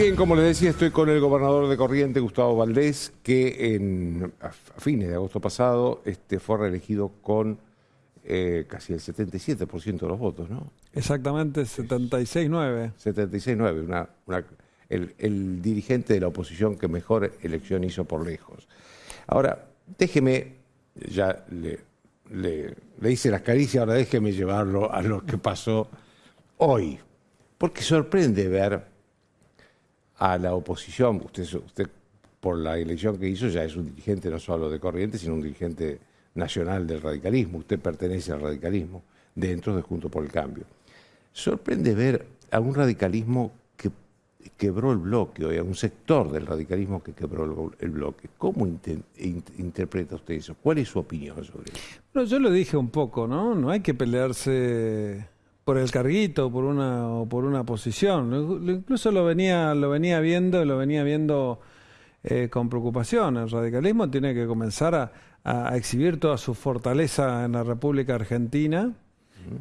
Bien, como les decía, estoy con el gobernador de Corrientes, Gustavo Valdés, que en, a fines de agosto pasado este, fue reelegido con eh, casi el 77% de los votos, ¿no? Exactamente, 76-9. 76-9, una, una, el, el dirigente de la oposición que mejor elección hizo por lejos. Ahora, déjeme, ya le, le, le hice las caricias, ahora déjeme llevarlo a lo que pasó hoy. Porque sorprende ver a la oposición, usted, usted por la elección que hizo ya es un dirigente no solo de Corrientes, sino un dirigente nacional del radicalismo, usted pertenece al radicalismo dentro de Junto por el Cambio. Sorprende ver a un radicalismo que quebró el bloque, o a un sector del radicalismo que quebró el, bloque. ¿Cómo inter, interpreta usted eso? ¿Cuál es su opinión sobre eso? Bueno, yo lo dije un poco, ¿no? No hay que pelearse por el carguito, por una o por una posición. Incluso lo venía lo venía viendo, lo venía viendo eh, con preocupación. El radicalismo tiene que comenzar a, a, exhibir toda su fortaleza en la República Argentina.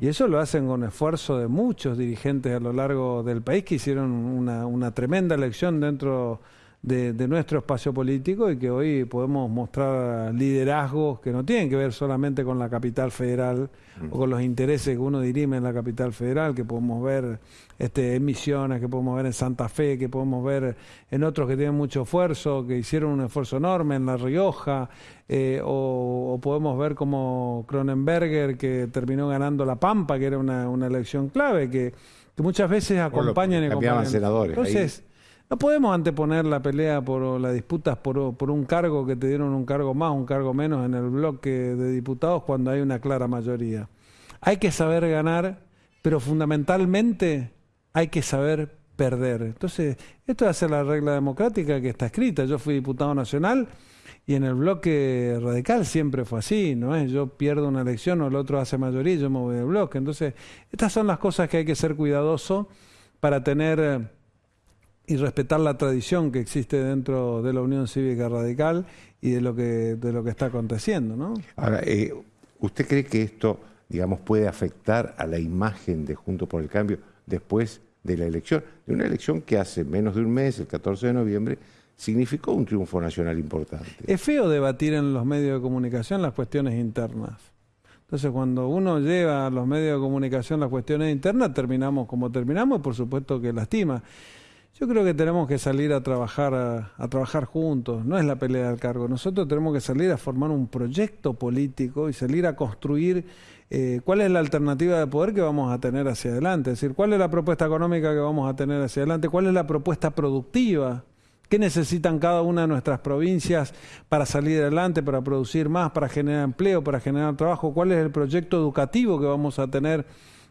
Y eso lo hacen con esfuerzo de muchos dirigentes a lo largo del país que hicieron una, una tremenda elección dentro de, de, nuestro espacio político y que hoy podemos mostrar liderazgos que no tienen que ver solamente con la capital federal mm. o con los intereses que uno dirime en la capital federal, que podemos ver este, en Misiones, que podemos ver en Santa Fe, que podemos ver en otros que tienen mucho esfuerzo, que hicieron un esfuerzo enorme en La Rioja, eh, o, o, podemos ver como Cronenberger, que terminó ganando La Pampa, que era una, una elección clave, que, que muchas veces acompañan y acompañan. senadores. Entonces, ahí no podemos anteponer la pelea por las disputas por, un cargo que te dieron un cargo más, un cargo menos en el bloque de diputados cuando hay una clara mayoría. Hay que saber ganar, pero fundamentalmente hay que saber perder. Entonces, esto es hacer la regla democrática que está escrita. Yo fui diputado nacional y en el bloque radical siempre fue así, ¿no es? Yo pierdo una elección o el otro hace mayoría y yo me voy del bloque. Entonces, estas son las cosas que hay que ser cuidadoso para tener y respetar la tradición que existe dentro de la Unión Cívica Radical y de lo que, de lo que está aconteciendo. ¿no? Ahora, eh, ¿usted cree que esto, digamos, puede afectar a la imagen de Junto por el Cambio después de la elección? De una elección que hace menos de un mes, el 14 de noviembre, significó un triunfo nacional importante. Es feo debatir en los medios de comunicación las cuestiones internas. Entonces, cuando uno lleva a los medios de comunicación las cuestiones internas, terminamos como terminamos y por supuesto que lastima. Yo creo que tenemos que salir a trabajar a, trabajar juntos, no es la pelea del cargo. Nosotros tenemos que salir a formar un proyecto político y salir a construir eh, cuál es la alternativa de poder que vamos a tener hacia adelante, es decir, cuál es la propuesta económica que vamos a tener hacia adelante, cuál es la propuesta productiva, qué necesitan cada una de nuestras provincias para salir adelante, para producir más, para generar empleo, para generar trabajo, cuál es el proyecto educativo que vamos a tener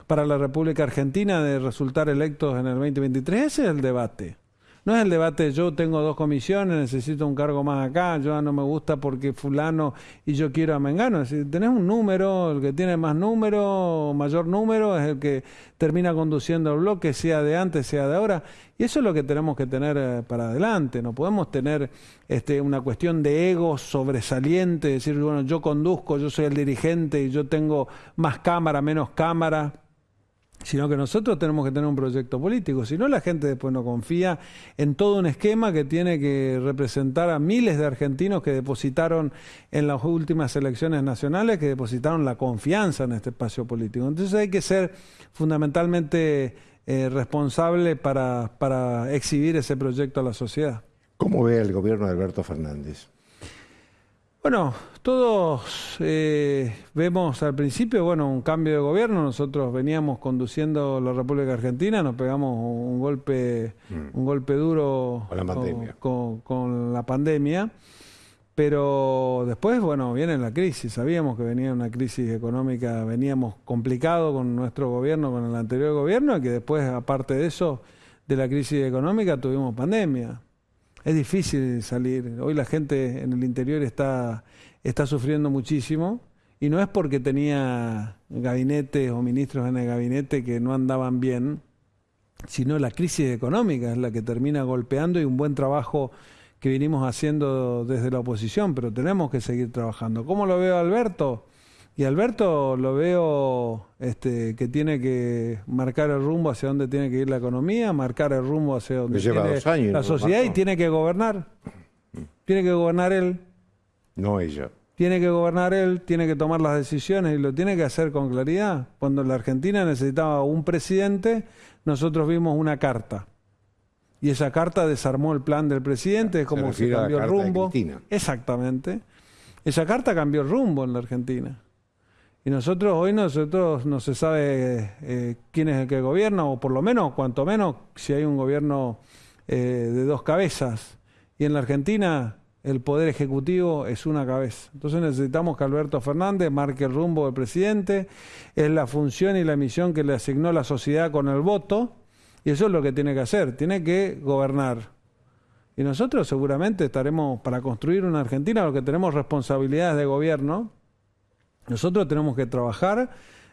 para la República Argentina de resultar electos en el 2023. Ese es el debate. No es el debate, yo tengo dos comisiones, necesito un cargo más acá, yo no me gusta porque fulano y yo quiero a Mengano. Decir, tenés un número, el que tiene más número, mayor número, es el que termina conduciendo el bloque, sea de antes, sea de ahora. Y eso es lo que tenemos que tener eh, para adelante. No podemos tener este, una cuestión de ego sobresaliente, decir, bueno, yo conduzco, yo soy el dirigente y yo tengo más cámara, menos cámara sino que nosotros tenemos que tener un proyecto político, si no la gente después no confía en todo un esquema que tiene que representar a miles de argentinos que depositaron en las últimas elecciones nacionales, que depositaron la confianza en este espacio político. Entonces hay que ser fundamentalmente eh, responsable para, para exhibir ese proyecto a la sociedad. ¿Cómo ve el gobierno de Alberto Fernández? Bueno, todos eh, vemos al principio, bueno, un cambio de gobierno. Nosotros veníamos conduciendo la República Argentina, nos pegamos un golpe, mm. un golpe duro con la pandemia. Con, con, la pandemia. Pero después, bueno, viene la crisis. Sabíamos que venía una crisis económica, veníamos complicado con nuestro gobierno, con el anterior gobierno, y que después, aparte de eso, de la crisis económica, tuvimos pandemia es difícil salir. Hoy la gente en el interior está, está sufriendo muchísimo y no es porque tenía gabinetes o ministros en el gabinete que no andaban bien, sino la crisis económica es la que termina golpeando y un buen trabajo que vinimos haciendo desde la oposición, pero tenemos que seguir trabajando. ¿Cómo lo veo Alberto? Y Alberto lo veo este, que tiene que marcar el rumbo hacia dónde tiene que ir la economía, marcar el rumbo hacia lleva tiene años, la ¿no, sociedad y tiene que gobernar. Tiene que gobernar él, No ella. tiene que gobernar él, tiene que tomar las decisiones y lo tiene que hacer con claridad. Cuando la Argentina necesitaba un presidente, nosotros vimos una carta. Y esa carta desarmó el plan del presidente, es como se, refiere a la cambió el de rumbo. Exactamente. Esa carta cambió el rumbo en la Argentina. Y nosotros, hoy nosotros no se sabe eh, quién es el que gobierna, o por lo menos, cuanto menos, si hay un gobierno eh, de dos cabezas. Y en la Argentina el poder ejecutivo es una cabeza. Entonces necesitamos que Alberto Fernández marque el rumbo del presidente, es la función y la misión que le asignó la sociedad con el voto, y eso es lo que tiene que hacer, tiene que gobernar. Y nosotros seguramente estaremos para construir una Argentina, porque tenemos responsabilidades de gobierno, nosotros tenemos que trabajar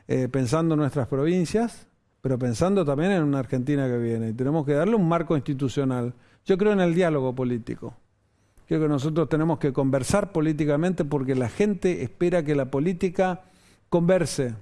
eh, pensando en nuestras provincias, pero pensando también en una Argentina que viene. Y tenemos que darle un marco institucional. Yo creo en el diálogo político. Creo que nosotros tenemos que conversar políticamente porque la gente espera que la política converse,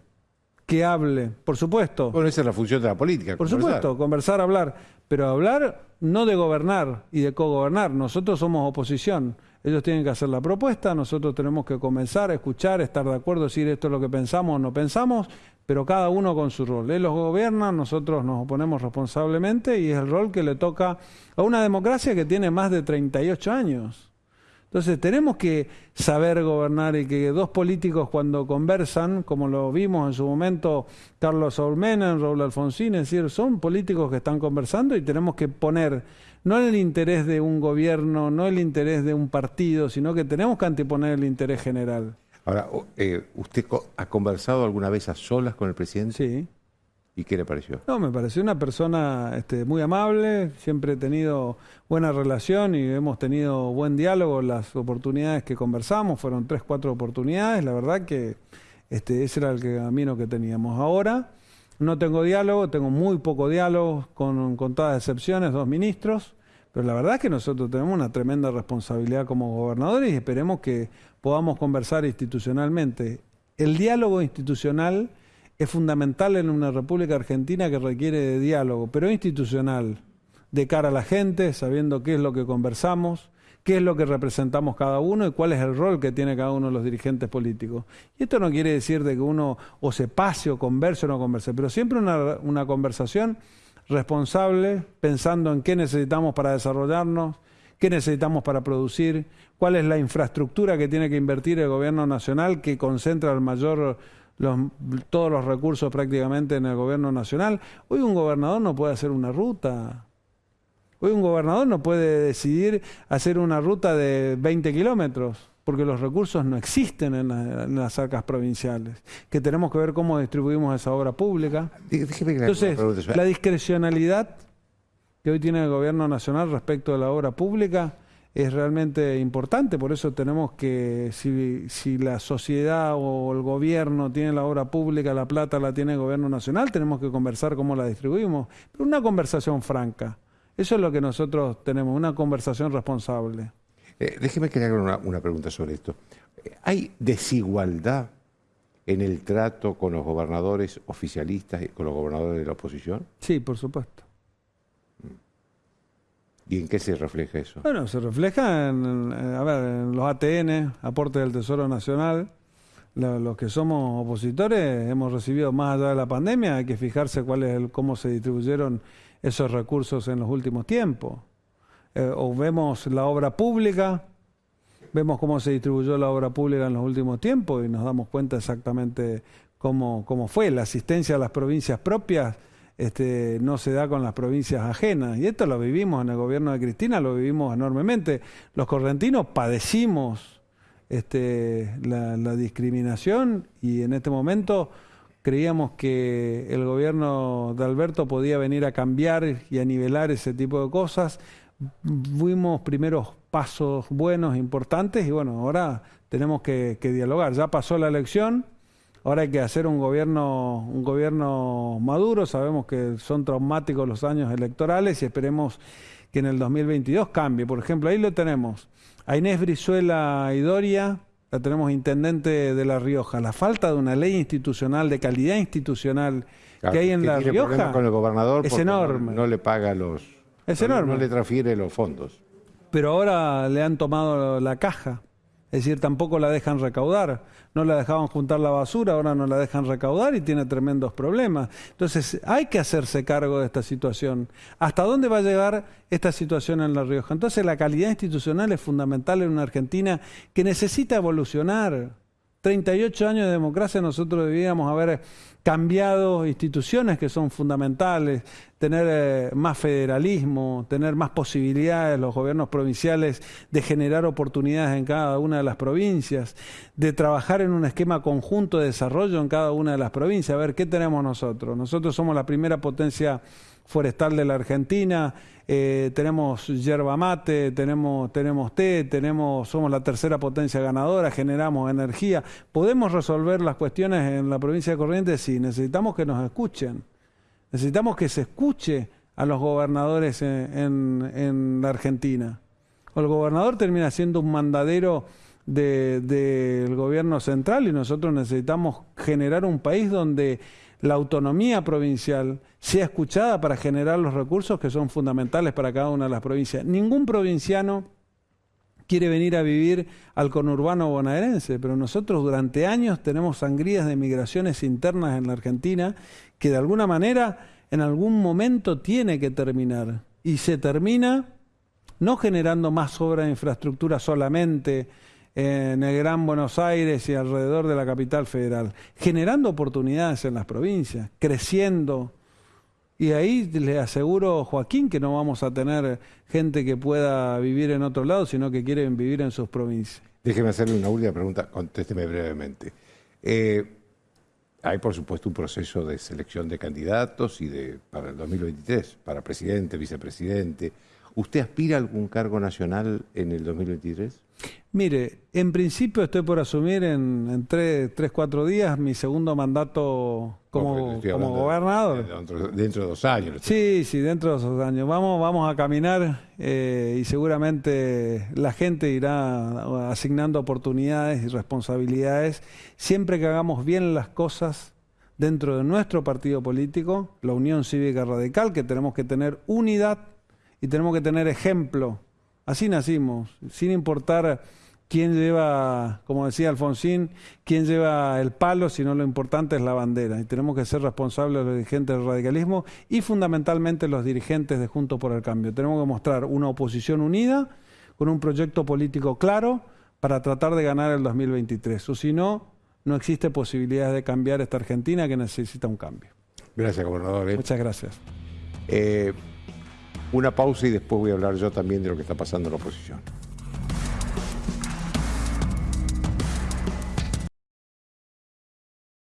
que hable, por supuesto. Bueno, esa es la función de la política. Por conversar. supuesto, conversar, hablar, pero hablar no de gobernar y de cogobernar. Nosotros somos oposición. Ellos tienen que hacer la propuesta, nosotros tenemos que comenzar a escuchar, estar de acuerdo, decir esto es lo que pensamos o no pensamos, pero cada uno con su rol. Ellos gobiernan, nosotros nos oponemos responsablemente y es el rol que le toca a una democracia que tiene más de 38 años. Entonces tenemos que saber gobernar y que dos políticos cuando conversan, como lo vimos en su momento Carlos Menem, Raúl Alfonsín, es decir, son políticos que están conversando y tenemos que poner no el interés de un gobierno, no el interés de un partido, sino que tenemos que anteponer el interés general. Ahora, eh, ¿usted ha conversado alguna vez a solas con el presidente? Sí. ¿Y qué le pareció? No, me pareció una persona este, muy amable, siempre he tenido buena relación y hemos tenido buen diálogo las oportunidades que conversamos, fueron tres, cuatro oportunidades, la verdad que este, ese era el camino que teníamos. Ahora no tengo diálogo, tengo muy poco diálogo, con contadas excepciones, dos ministros, pero la verdad es que nosotros tenemos una tremenda responsabilidad como gobernadores y esperemos que podamos conversar institucionalmente. El diálogo institucional es fundamental en una República Argentina que requiere de diálogo, pero institucional, de cara a la gente, sabiendo qué es lo que conversamos, qué es lo que representamos cada uno y cuál es el rol que tiene cada uno de los dirigentes políticos. Y esto no quiere decir de que uno o se pase o converse o no converse, pero siempre una, una conversación responsable, pensando en qué necesitamos para desarrollarnos, qué necesitamos para producir, cuál es la infraestructura que tiene que invertir el gobierno nacional que concentra el mayor los- todos los recursos prácticamente en el gobierno nacional. Hoy un gobernador no puede hacer una ruta. Hoy un gobernador no puede decidir hacer una ruta de 20 kilómetros porque los recursos no existen en, la- en las arcas provinciales, que tenemos que ver cómo distribuimos esa obra pública. Déjeme Entonces, la discrecionalidad que hoy tiene el gobierno nacional respecto de la obra pública es realmente importante, por eso tenemos que, si, si la sociedad o el gobierno tiene la obra pública, la plata la tiene el gobierno nacional, tenemos que conversar cómo la distribuimos, pero una conversación franca. Eso es lo que nosotros tenemos, una conversación responsable. Eh, déjeme que le haga una, una pregunta sobre esto. Eh, ¿Hay desigualdad en el trato con los gobernadores oficialistas y con los gobernadores de la oposición? Sí, por supuesto. ¿Y en qué se refleja eso? Bueno, se refleja en, en- a ver, en los ATN, aporte del Tesoro Nacional. Los que somos opositores hemos recibido más allá de la pandemia, hay que fijarse cuál es el, cómo se distribuyeron esos recursos en los últimos tiempos. Eh, o vemos la obra pública, vemos cómo se distribuyó la obra pública en los últimos tiempos y nos damos cuenta exactamente cómo, cómo fue. La asistencia a las provincias propias este, no se da con las provincias ajenas. Y esto lo vivimos en el gobierno de Cristina, lo vivimos enormemente. Los correntinos padecimos este, la, discriminación y en este momento creíamos que el gobierno de Alberto podía venir a cambiar y a nivelar ese tipo de cosas. Fuimos primeros pasos buenos, importantes, y bueno, ahora tenemos que dialogar. Ya pasó la elección, ahora hay que hacer un gobierno, un gobierno maduro, sabemos que son traumáticos los años electorales y esperemos que en el 2022 cambie. Por ejemplo, ahí lo tenemos. A Inés Brizuela y Doria la tenemos intendente de La Rioja, la falta de una ley institucional, de calidad institucional que hay en La Rioja con el gobernador es enorme. No, le paga los... Es enorme. No le transfiere los fondos. Pero ahora le han tomado la caja. Es decir, tampoco la dejan recaudar. No la dejaban juntar la basura, ahora no la dejan recaudar y tiene tremendos problemas. Entonces, hay que hacerse cargo de esta situación. ¿Hasta dónde va a llegar esta situación en La Rioja? Entonces, la calidad institucional es fundamental en una Argentina que necesita evolucionar. 38 años de democracia nosotros debíamos haber cambiado instituciones que son fundamentales, tener eh, más federalismo, tener más posibilidades los gobiernos provinciales de generar oportunidades en cada una de las provincias, de trabajar en un esquema conjunto de desarrollo en cada una de las provincias. A ver, ¿qué tenemos nosotros? Nosotros somos la primera potencia forestal de la Argentina, eh, tenemos yerba mate, tenemos, tenemos té, tenemos, somos la tercera potencia ganadora, generamos energía. ¿Podemos resolver las cuestiones en la provincia de Corrientes? Sí, necesitamos que nos escuchen. Necesitamos que se escuche a los gobernadores en, la Argentina. el gobernador termina siendo un mandadero del gobierno central y nosotros necesitamos generar un país donde la autonomía provincial sea escuchada para generar los recursos que son fundamentales para cada una de las provincias. Ningún provinciano quiere venir a vivir al conurbano bonaerense, pero nosotros durante años tenemos sangrías de migraciones internas en la Argentina que de alguna manera en algún momento tiene que terminar. Y se termina no generando más obra de infraestructura solamente, en el Gran Buenos Aires y alrededor de la capital federal, generando oportunidades en las provincias, creciendo. Y ahí le aseguro, Joaquín, que no vamos a tener gente que pueda vivir en otro lado, sino que quieren vivir en sus provincias. Déjeme hacerle una última pregunta, contésteme brevemente. Eh, hay, por supuesto, un proceso de selección de candidatos y de para el 2023, para presidente, vicepresidente. ¿Usted aspira a algún cargo nacional en el 2023? Mire, en principio estoy por asumir en, tres, cuatro días mi segundo mandato como, gobernador. dentro, de dos años. Sí, sí, dentro de dos años. Vamos, vamos a caminar eh, y seguramente la gente irá asignando oportunidades y responsabilidades siempre que hagamos bien las cosas dentro de nuestro partido político, la Unión Cívica Radical, que tenemos que tener unidad y tenemos que tener ejemplo. Así nacimos, sin importar quién lleva, como decía Alfonsín, quién lleva el palo, sino lo importante es la bandera. Y tenemos que ser responsables los dirigentes del radicalismo y fundamentalmente los dirigentes de Juntos por el Cambio. Tenemos que mostrar una oposición unida, con un proyecto político claro, para tratar de ganar el 2023. O si no, no existe posibilidad de cambiar esta Argentina que necesita un cambio. Gracias, gobernador. ¿eh? Muchas gracias. Eh, una pausa y después voy a hablar yo también de lo que está pasando en la oposición.